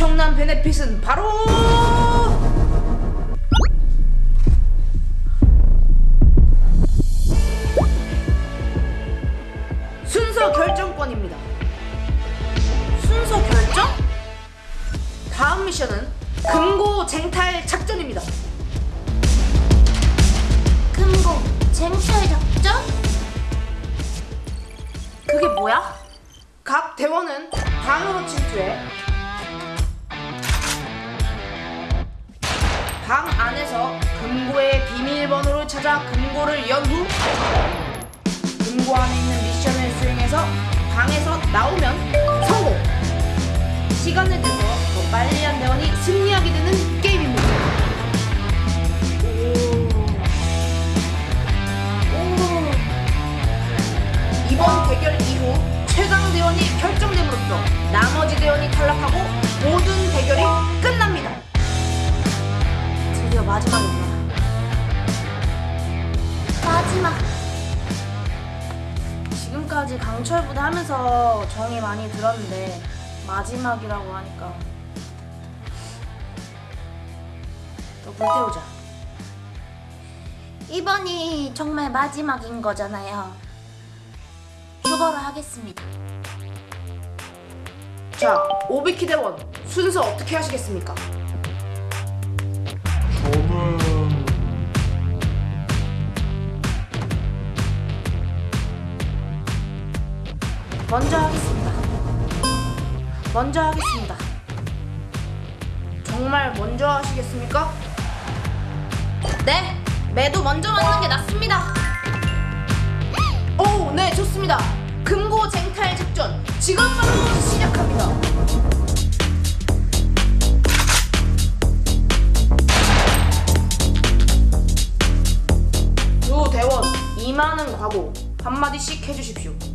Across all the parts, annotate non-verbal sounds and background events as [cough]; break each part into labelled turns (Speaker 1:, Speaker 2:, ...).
Speaker 1: 엄청난 베네핏은 바로 순서 결정권입니다. 순서 결정? 다음 미션은 금고 쟁탈 작전입니다.
Speaker 2: 금고 쟁탈 작전?
Speaker 1: 그게 뭐야? 각 대원은 방으로 침투해 방 안에서 금고의 비밀번호를 찾아 금고를 연 후 금고 안에 있는 미션을 수행해서 방에서 나오면 성공! 시간을 내서 더 빨리 한 대원이 승리하게 되는 게임입니다. 오. 오. 이번 대결 이후 최강 대원이 결정됨으로써 나머지 대원이 탈락하고 모든 대결이 끝납니다. 드디어 마지막입니다.
Speaker 2: 마지막
Speaker 1: 지금까지 강철 부대 하면서 정이 많이 들었는데 마지막이라고 하니까 또 불태우자.
Speaker 2: 이번이 정말 마지막인 거잖아요. 휴거를 하겠습니다.
Speaker 1: 자, 오비키 대원 순서 어떻게 하시겠습니까? 먼저 하겠습니다. 먼저 하겠습니다. 정말 먼저 하시겠습니까? 네, 매도 먼저 맞는 게 낫습니다. 오, 네, 좋습니다. 금고 쟁탈 작전 지금 바로 시작합니다. 두 대원 이만은 과고 한마디씩 해주십시오.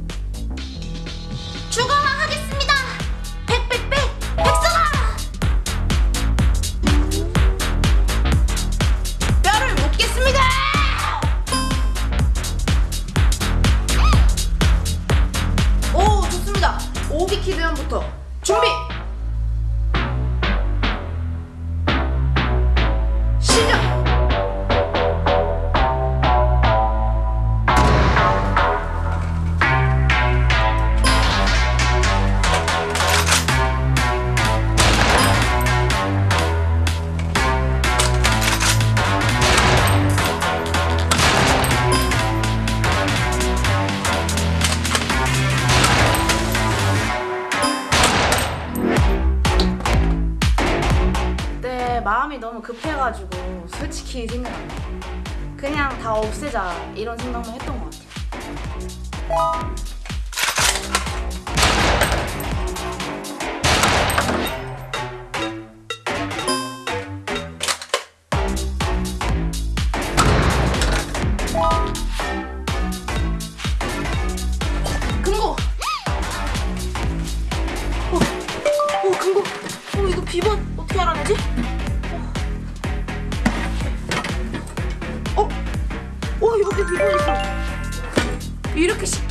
Speaker 1: 급해가지고 솔직히 생각 안 나. 그냥 다 없애자 이런 생각만 했던 것 같아요.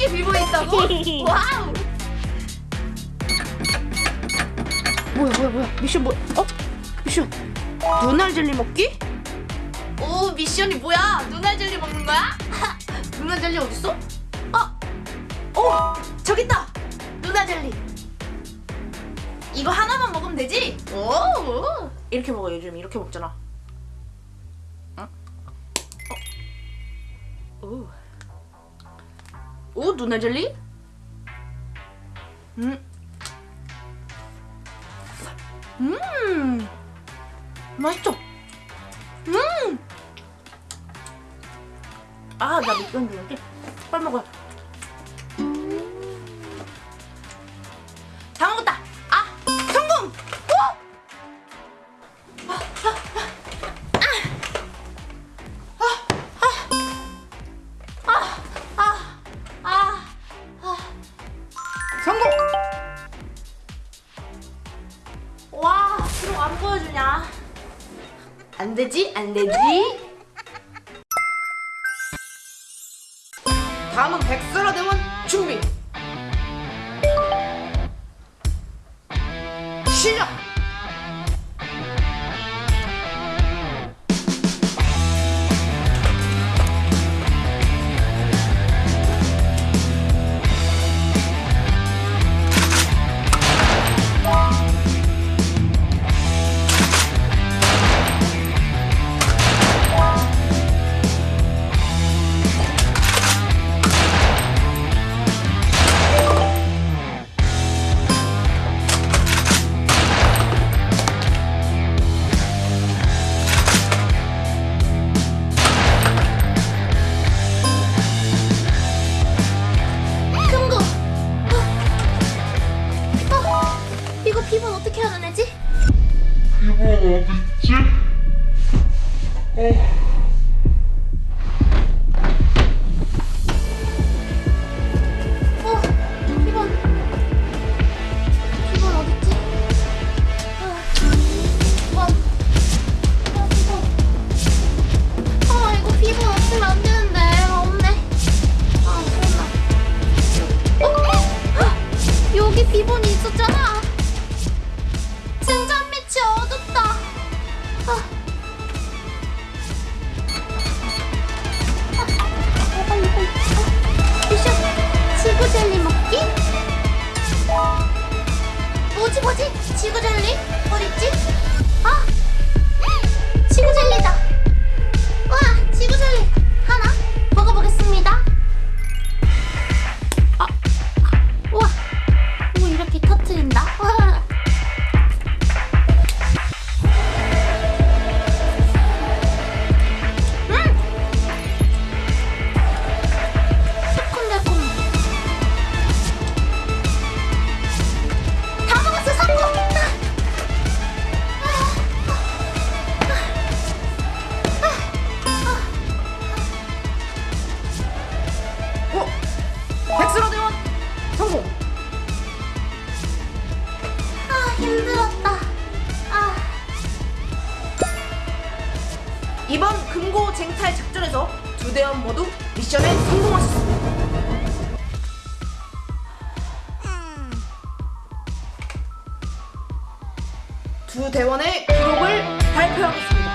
Speaker 1: 이렇게 비번이 있다고? [laughs] 와우! 뭐야 뭐야 뭐야 미션 뭐야 어? 미션 눈알 젤리 먹기? 오 미션이 뭐야 눈알 젤리 먹는 거야? [laughs] 눈알 젤리 어딨어? 어? 오 저기 있다 눈알 젤리 이거 하나만 먹으면 되지? 오 이렇게 먹어 요즘 이렇게 먹잖아 응? 어? 오. 오 눈알 젤리? 음. 음. 맛있죠? 음. 아, 나 미끄럼 주는데 빨리 먹어 안 되지? 안 되지? 다음은 백설아 대원 준비. 시작. 쟁탈 작전에서 두 대원 모두 미션에 성공하셨습니다. 두 대원의 기록을 발표하겠습니다.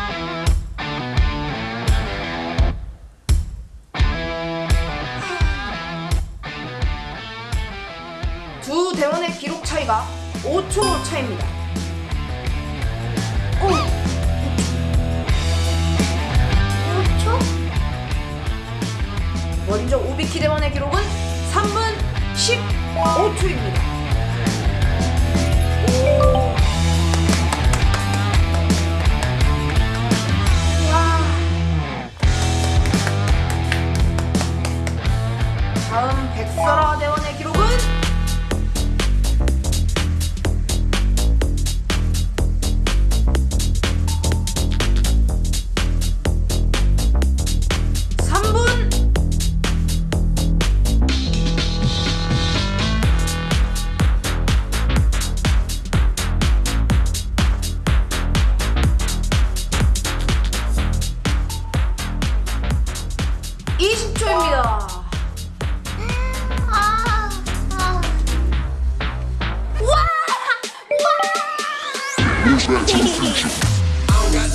Speaker 1: 두 대원의 기록 차이가 5초 차입니다.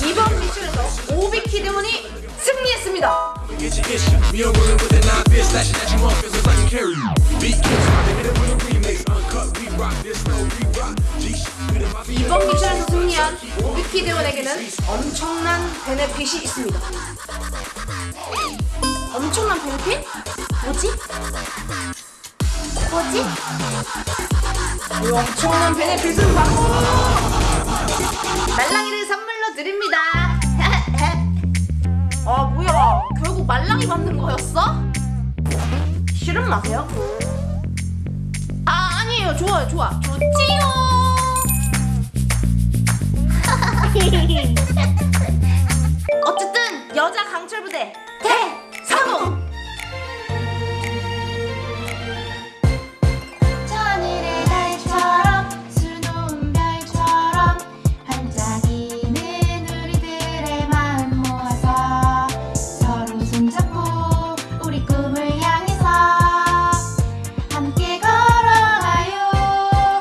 Speaker 1: 이번 미션에서 오비키 대원이 승리했습니다. 이번 미션에서 승리한 오비키 대원에게는 엄청난 베네핏이 있습니다.
Speaker 2: 엄청난 베네핏? 뭐지? 뭐지?
Speaker 1: 그 엄청난 베네핏은 바로 말랑이를 선물로 드립니다. 아 [laughs] 뭐야? 결국 말랑이 받는 거였어? 싫은 마세요. 아 아니에요. 좋아요, 좋아.
Speaker 2: 좋지요! [laughs]
Speaker 1: 어쨌든 여자 강철 부대
Speaker 2: 대!